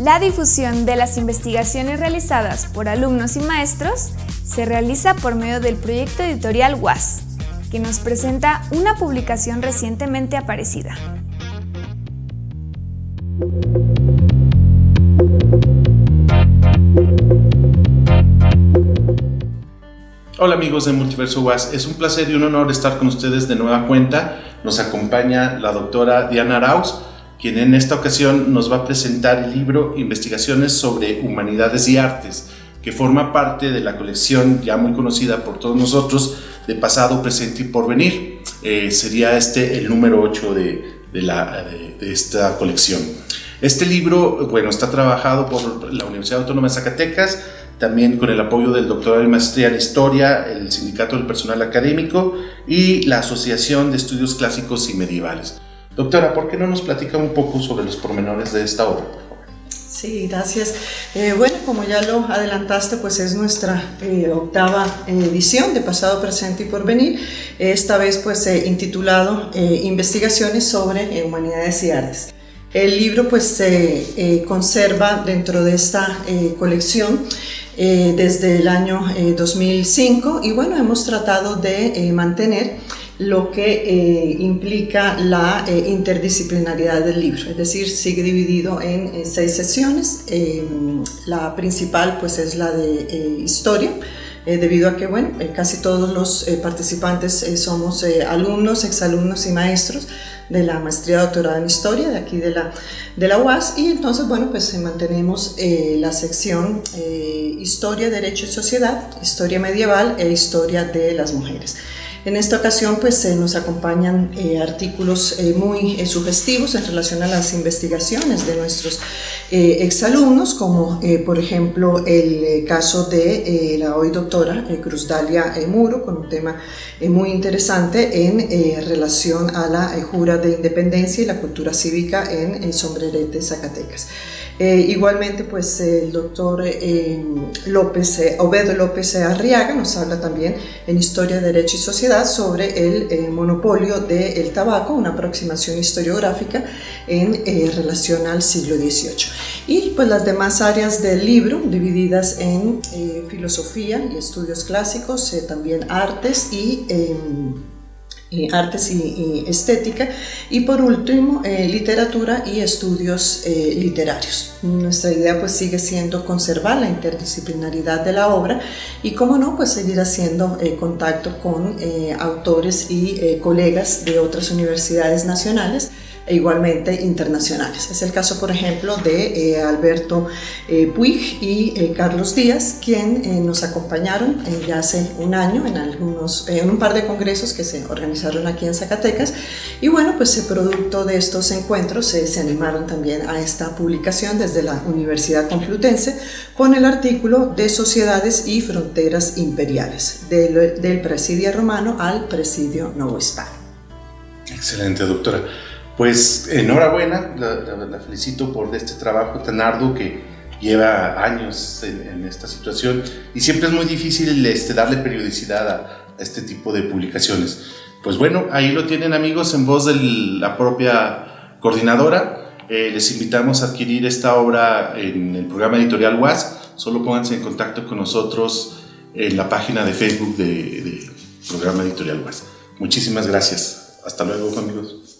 La difusión de las investigaciones realizadas por alumnos y maestros se realiza por medio del proyecto editorial WAS, que nos presenta una publicación recientemente aparecida. Hola amigos de Multiverso UAS, es un placer y un honor estar con ustedes de nueva cuenta. Nos acompaña la doctora Diana Arauz, quien en esta ocasión nos va a presentar el libro Investigaciones sobre Humanidades y Artes, que forma parte de la colección ya muy conocida por todos nosotros de pasado, presente y porvenir. Eh, sería este el número 8 de, la, de esta colección. Este libro, bueno, está trabajado por la Universidad Autónoma de Zacatecas, también con el apoyo del doctorado y maestría en Historia, el Sindicato del Personal Académico y la Asociación de Estudios Clásicos y Medievales. Doctora, ¿por qué no nos platica un poco sobre los pormenores de esta obra? Sí, gracias. Eh, bueno, como ya lo adelantaste, pues es nuestra eh, octava edición de Pasado, Presente y Porvenir, esta vez pues intitulado eh, Investigaciones sobre Humanidades y Artes. El libro pues se conserva dentro de esta colección eh, desde el año 2005 eh, y bueno, hemos tratado de eh, mantener lo que implica la interdisciplinaridad del libro, es decir, sigue dividido en seis sesiones, la principal pues es la de historia, debido a que bueno, casi todos los participantes somos alumnos, exalumnos y maestros, de la maestría doctorada en historia de aquí de la, de la UAS. Y entonces bueno pues mantenemos eh, la sección eh, historia, derecho y sociedad, historia medieval e historia de las mujeres. En esta ocasión pues nos acompañan eh, artículos eh, muy eh, sugestivos en relación a las investigaciones de nuestros exalumnos, como por ejemplo el caso de la hoy doctora Cruz Dalia Muro, con un tema muy interesante en relación a la jura de independencia y la cultura cívica en Sombrerete, Zacatecas. Eh, igualmente, pues el doctor eh, López, eh, Obedo López Arriaga nos habla también en Historia, Derecho y Sociedad sobre el monopolio del tabaco, una aproximación historiográfica en relación al siglo XVIII. Y pues las demás áreas del libro, divididas en filosofía y estudios clásicos, también artes y em, artes y, estética y por último eh, literatura y estudios eh, literarios. Nuestra idea pues sigue siendo conservar la interdisciplinaridad de la obra y como no pues seguir haciendo eh, contacto con autores y colegas de otras universidades nacionales e igualmente internacionales. Es el caso, por ejemplo, de eh, Alberto eh, Puig y eh, Carlos Díaz, quien nos acompañaron ya hace un año en, algunos, en un par de congresos que se organizaron aquí en Zacatecas. Y bueno, pues producto de estos encuentros se animaron también a esta publicación desde la Universidad Complutense con el artículo de Sociedades y Fronteras Imperiales, del, del presidio romano al presidio novohispano. Excelente, doctora. Pues enhorabuena, la, felicito por este trabajo tan arduo que lleva años en, esta situación y siempre es muy difícil este, darle periodicidad a, este tipo de publicaciones. Pues bueno, ahí lo tienen amigos en voz de la propia coordinadora. Eh, les invitamos a adquirir esta obra en el programa editorial WAS. Solo pónganse en contacto con nosotros en la página de Facebook del de programa editorial WAS. Muchísimas gracias. Hasta luego amigos.